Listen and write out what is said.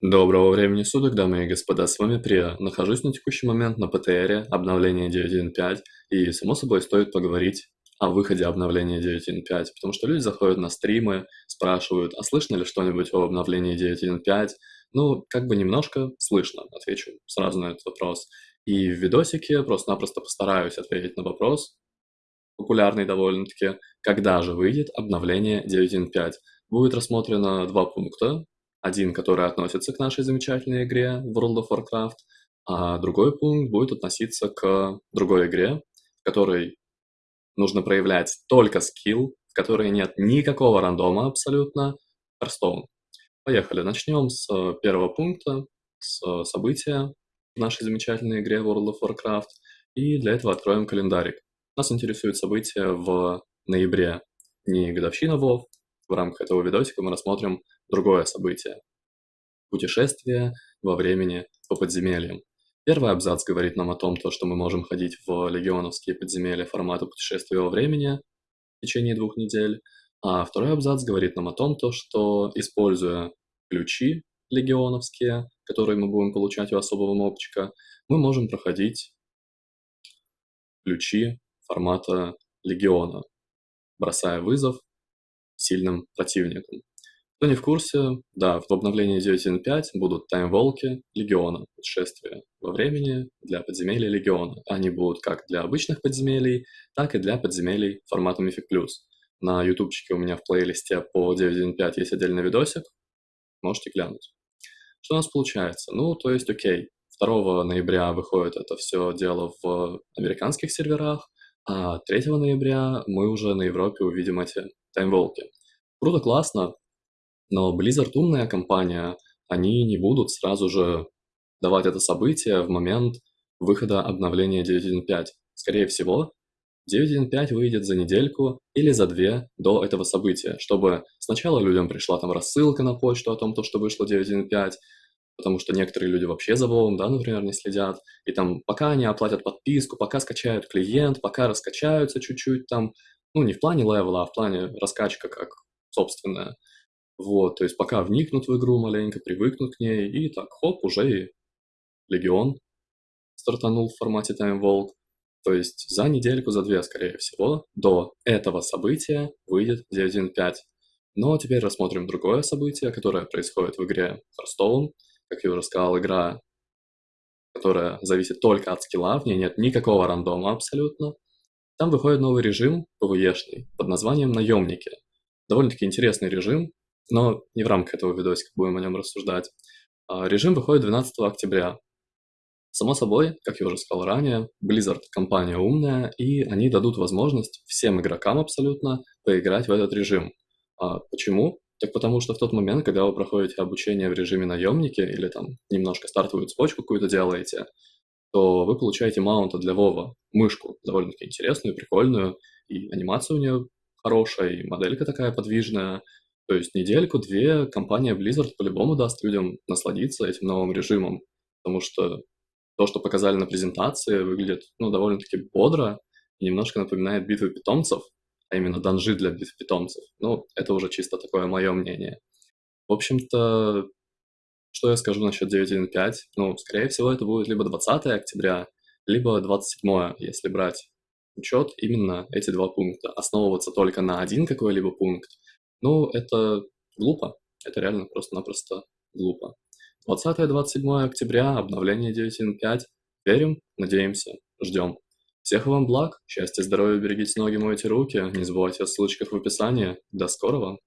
Доброго времени суток, дамы и господа, с вами Прия. Нахожусь на текущий момент на ПТРе, обновление 9.1.5, и, само собой, стоит поговорить о выходе обновления 9.1.5, потому что люди заходят на стримы, спрашивают, а слышно ли что-нибудь о обновлении 9.1.5? Ну, как бы немножко слышно, отвечу сразу на этот вопрос. И в видосике просто-напросто постараюсь ответить на вопрос, популярный довольно-таки, когда же выйдет обновление 9.1.5. Будет рассмотрено два пункта, один, который относится к нашей замечательной игре World of Warcraft, а другой пункт будет относиться к другой игре, в которой нужно проявлять только скилл, в которой нет никакого рандома абсолютно, Hearthstone. Поехали, начнем с первого пункта, с события в нашей замечательной игре World of Warcraft, и для этого откроем календарик. Нас интересует событие в ноябре, не годовщина WoW, в рамках этого видосика мы рассмотрим другое событие. Путешествие во времени по подземельям. Первый абзац говорит нам о том, то, что мы можем ходить в легионовские подземелья формата путешествия во времени в течение двух недель, а второй абзац говорит нам о том, то, что, используя ключи легионовские, которые мы будем получать у особого мобчика, мы можем проходить ключи формата легиона, бросая вызов сильным противникам. Кто не в курсе, да, в обновлении 9.1.5 будут таймволки Легиона, путешествия во времени для подземелий Легиона. Они будут как для обычных подземелий, так и для подземелий формата Mythic+. На ютубчике у меня в плейлисте по 9.1.5 есть отдельный видосик, можете глянуть. Что у нас получается? Ну, то есть, окей, 2 ноября выходит это все дело в американских серверах, а 3 ноября мы уже на Европе увидим эти таймволки. Круто, классно, но Blizzard умная компания, они не будут сразу же давать это событие в момент выхода обновления 9.1.5. Скорее всего, 9.1.5 выйдет за недельку или за две до этого события, чтобы сначала людям пришла там рассылка на почту о том, то, что вышло 9.1.5, потому что некоторые люди вообще за Вовом, да, например, не следят, и там пока они оплатят подписку, пока скачают клиент, пока раскачаются чуть-чуть там, ну, не в плане левела, а в плане раскачка как собственная, вот, то есть пока вникнут в игру маленько, привыкнут к ней, и так, хоп, уже и Легион стартанул в формате Time Vault. То есть за недельку, за две, скорее всего, до этого события выйдет 9.1.5. Но теперь рассмотрим другое событие, которое происходит в игре Hearthstone. Как я уже сказал, игра, которая зависит только от скилла, в ней нет никакого рандома абсолютно. Там выходит новый режим PvE-шный под названием «Наемники». Довольно-таки интересный режим, но не в рамках этого видосика будем о нем рассуждать. А, режим выходит 12 октября. Само собой, как я уже сказал ранее, Blizzard компания умная, и они дадут возможность всем игрокам абсолютно поиграть в этот режим. А почему? Так потому что в тот момент, когда вы проходите обучение в режиме наемники или там немножко стартовую цепочку какую-то делаете, то вы получаете маунта для Вова, мышку довольно-таки интересную, прикольную, и анимация у нее хорошая, и моделька такая подвижная, то есть недельку-две компания Blizzard по-любому даст людям насладиться этим новым режимом, потому что то, что показали на презентации, выглядит ну, довольно-таки бодро и немножко напоминает битвы питомцев, а именно данжи для битв питомцев. Ну, это уже чисто такое мое мнение. В общем-то, что я скажу насчет 9.1.5? Ну, скорее всего, это будет либо 20 октября, либо 27, если брать учет именно эти два пункта. Основываться только на один какой-либо пункт – ну, это глупо. Это реально просто-напросто глупо. 20-27 октября, обновление 9.1.5. Верим, надеемся, ждем. Всех вам благ, счастья, здоровья, берегите ноги, мойте руки. Не забывайте о ссылочках в описании. До скорого!